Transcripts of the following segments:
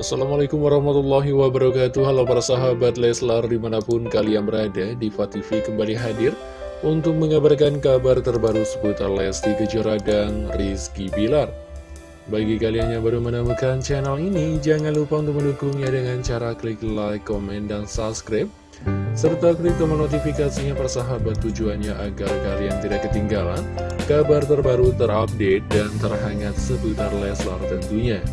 Assalamualaikum warahmatullahi wabarakatuh Halo para sahabat Leslar di mana pun kalian berada Diva TV kembali hadir Untuk mengabarkan kabar terbaru seputar Lesti Kejora dan Rizky Bilar Bagi kalian yang baru menemukan channel ini Jangan lupa untuk mendukungnya dengan cara klik like, komen, dan subscribe serta klik tombol notifikasinya persahabat tujuannya agar kalian tidak ketinggalan kabar terbaru terupdate dan terhangat seputar Leslar tentunya.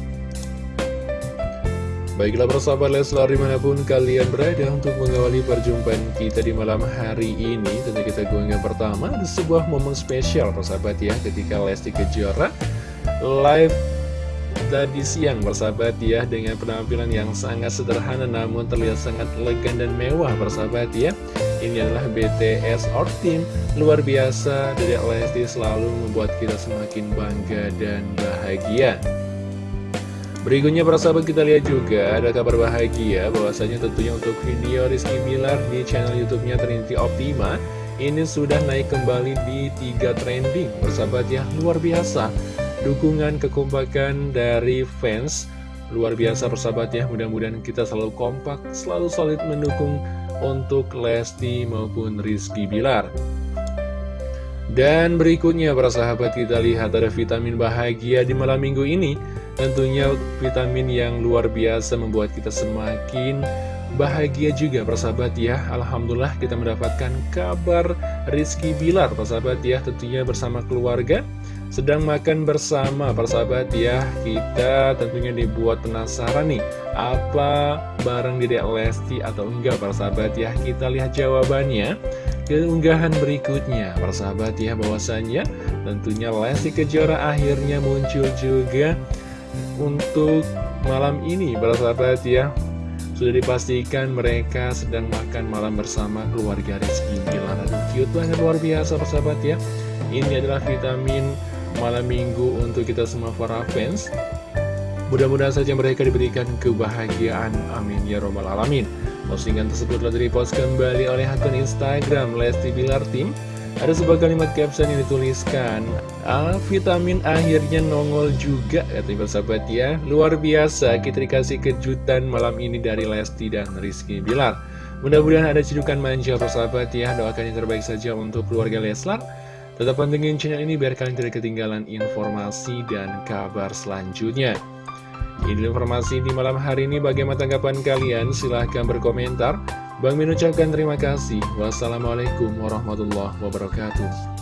Baiklah persahabat Leslar di mana pun kalian berada untuk mengawali perjumpaan kita di malam hari ini Tentu kita yang pertama ada sebuah momen spesial persahabat ya ketika Lesti Kejora live tadi siang persahabat ya Dengan penampilan yang sangat sederhana namun terlihat sangat elegan dan mewah persahabat ya. Ini adalah BTS Our Team Luar biasa dari Lesti selalu membuat kita semakin bangga dan bahagia Berikutnya para sahabat kita lihat juga ada kabar bahagia bahwasanya tentunya untuk video Rizky Bilar di channel YouTube-nya Trinity Optima ini sudah naik kembali di tiga trending. Bersahabat ya luar biasa. Dukungan kekompakan dari fans luar biasa persahabat ya. Mudah-mudahan kita selalu kompak selalu solid mendukung untuk Lesti maupun Rizky Bilar dan berikutnya para sahabat kita lihat ada vitamin bahagia di malam minggu ini. Tentunya vitamin yang luar biasa membuat kita semakin bahagia juga persahabat ya. Alhamdulillah kita mendapatkan kabar Rizky Bilar persahabat ya tentunya bersama keluarga. Sedang makan bersama persahabat ya. Kita tentunya dibuat penasaran nih apa barang Dedek Lesti atau enggak persahabat ya. Kita lihat jawabannya keunggahan berikutnya. Persahabat ya bahwasannya tentunya Lesti Kejora akhirnya muncul juga untuk malam ini. Para sahabat ya sudah dipastikan mereka sedang makan malam bersama keluarga Rizky Bilar. Aduh cute banget luar biasa persahabat ya. Ini adalah vitamin malam minggu untuk kita semua para fans. Mudah-mudahan saja mereka diberikan kebahagiaan. Amin ya robbal alamin Postingan tersebut telah dipost kembali oleh akun Instagram Lesti Bilar Team. Ada sebuah kalimat caption yang dituliskan ah, Vitamin akhirnya nongol juga Katanya sahabat ya. Luar biasa kita dikasih kejutan malam ini dari Lesti dan Rizky Bilar. Mudah-mudahan ada cedukan manja persahabat ya. Doakan yang terbaik saja untuk keluarga Leslar. Tetap pantengin channel ini biar kalian tidak ketinggalan informasi dan kabar selanjutnya Ini informasi di malam hari ini bagaimana tanggapan kalian silahkan berkomentar Bang Min terima kasih. Wassalamualaikum warahmatullahi wabarakatuh.